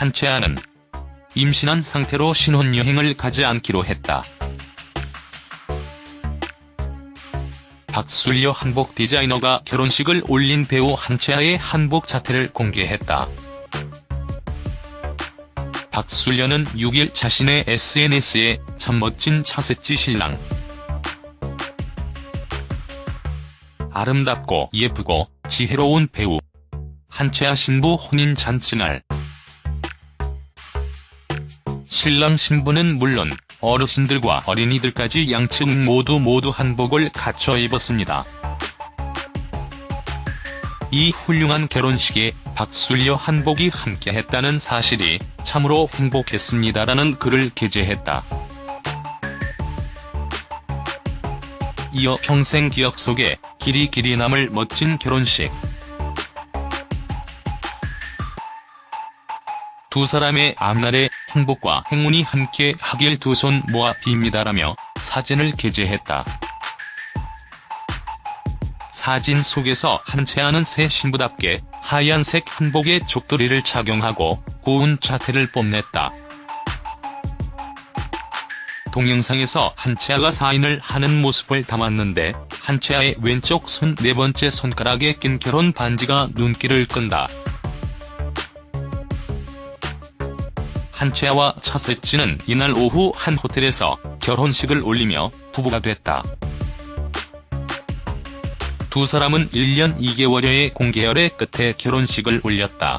한채아는 임신한 상태로 신혼여행을 가지 않기로 했다. 박술려 한복 디자이너가 결혼식을 올린 배우 한채아의 한복 자태를 공개했다. 박술려는 6일 자신의 SNS에 참 멋진 차세치 신랑. 아름답고 예쁘고 지혜로운 배우. 한채아 신부 혼인 잔치날. 신랑 신부는 물론 어르신들과 어린이들까지 양측 모두 모두 한복을 갖춰 입었습니다. 이 훌륭한 결혼식에 박술려 한복이 함께했다는 사실이 참으로 행복했습니다라는 글을 게재했다. 이어 평생 기억 속에 길이 길이 남을 멋진 결혼식. 두 사람의 앞날에 행복과 행운이 함께 하길 두 손 모아 빕니다라며 사진을 게재했다. 사진 속에서 한채아는 새 신부답게 하얀색 한복에 족도리를 착용하고 고운 자태를 뽐냈다. 동영상에서 한채아가 사인을 하는 모습을 담았는데 한채아의 왼쪽 손 네 번째 손가락에 낀 결혼 반지가 눈길을 끈다. 한채아와 차세치는 이날 오후 한 호텔에서 결혼식을 올리며 부부가 됐다. 두 사람은 1년 2개월여의 공개열의 끝에 결혼식을 올렸다.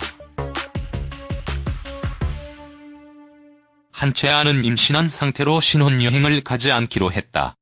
한채아는 임신한 상태로 신혼여행을 가지 않기로 했다.